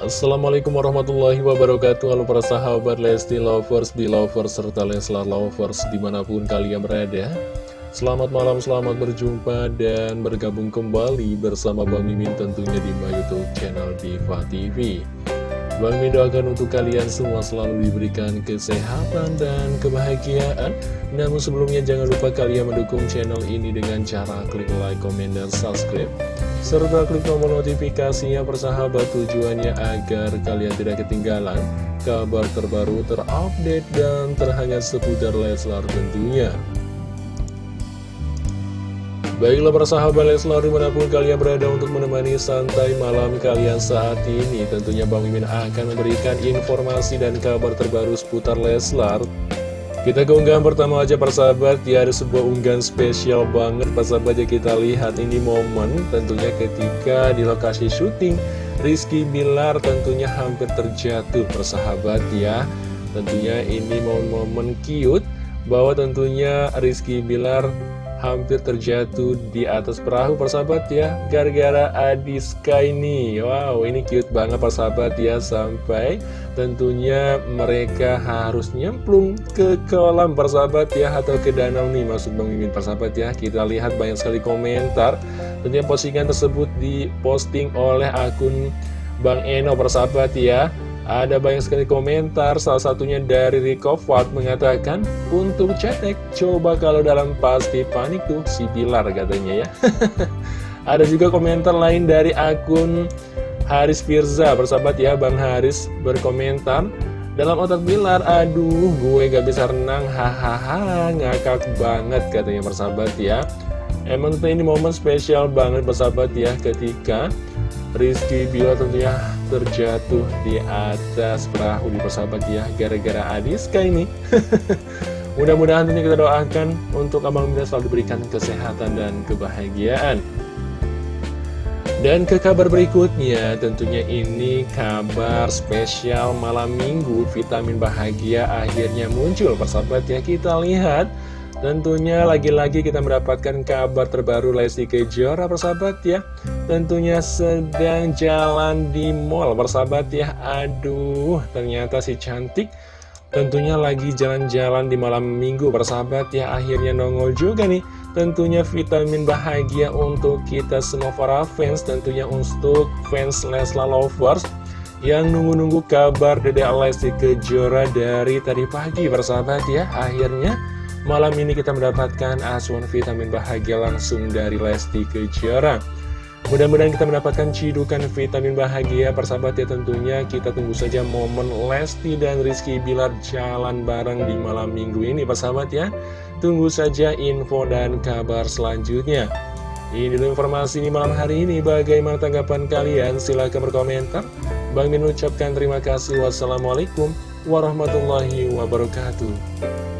Assalamualaikum warahmatullahi wabarakatuh. Halo para sahabat Lesti Lovers, Belovers, serta Leslar Lovers di mana pun kalian berada. Selamat malam, selamat berjumpa dan bergabung kembali bersama Bang Mimin tentunya di my youtube channel Diva TV Bang Mimin doakan untuk kalian semua selalu diberikan kesehatan dan kebahagiaan Namun sebelumnya jangan lupa kalian mendukung channel ini dengan cara klik like, comment, dan subscribe serta klik tombol notifikasinya persahabat tujuannya agar kalian tidak ketinggalan kabar terbaru terupdate dan terhangat seputar Leslar tentunya. Baiklah persahabat Leslar di mana pun kalian berada untuk menemani santai malam kalian saat ini Tentunya Bang Mimin akan memberikan informasi dan kabar terbaru seputar Leslar. Kita ke unggahan pertama aja persahabat ya ada sebuah unggahan spesial banget. Persahabat ya kita lihat ini momen tentunya ketika di lokasi syuting Rizky Bilar tentunya hampir terjatuh persahabat ya. Tentunya ini momen-momen cute bahwa tentunya Rizky Bilar hampir terjatuh di atas perahu persahabat ya gara-gara Adiska ini. Wow ini cute banget persahabat ya sampai tentunya mereka harus nyemplung ke kolam persahabat ya atau ke danau nih masuk Bang Mimin persahabat ya. Kita lihat banyak sekali komentar tentunya postingan tersebut diposting oleh akun Bang Eno persahabat ya ada banyak sekali komentar, salah satunya dari Rico Fat mengatakan, Untuk cetek, coba kalau dalam pasti panik tuh si Pilar katanya ya. Ada juga komentar lain dari akun Haris Firza, bersahabat ya Bang Haris berkomentar, dalam otak Bilar, aduh gue gak bisa renang, hahaha, ngakak banget katanya bersahabat ya. Emang ini momen spesial banget bersahabat ya ketika Rizky Bilar tentunya terjatuh di atas perahu di persahabat ya gara-gara Adiska ini. Mudah-mudahan tentunya kita doakan untuk Abang Mina selalu diberikan kesehatan dan kebahagiaan. Dan ke kabar berikutnya tentunya ini kabar spesial malam minggu vitamin bahagia akhirnya muncul. Persahabat ya kita lihat Tentunya lagi-lagi kita mendapatkan kabar terbaru Lesti Kejora persahabat ya. Tentunya sedang jalan di mall persahabat ya. Aduh ternyata si cantik Tentunya lagi jalan-jalan di malam minggu persahabat ya. Akhirnya nongol juga nih. Tentunya vitamin bahagia untuk kita semua para fans Tentunya untuk fans Lesla Lovers Yang nunggu-nunggu kabar Dede Lesti Kejora dari tadi pagi persahabat ya. Akhirnya Malam ini kita mendapatkan asuhan vitamin bahagia langsung dari Lesti Kejora. Mudah-mudahan kita mendapatkan cidukan vitamin bahagia. Persahabat ya tentunya kita tunggu saja momen Lesti dan Rizky Bilar jalan bareng di malam minggu ini. Persahabat ya Tunggu saja info dan kabar selanjutnya. Ini dulu informasi ini malam hari ini. Bagaimana tanggapan kalian? Silahkan berkomentar. Bang Min ucapkan terima kasih. Wassalamualaikum warahmatullahi wabarakatuh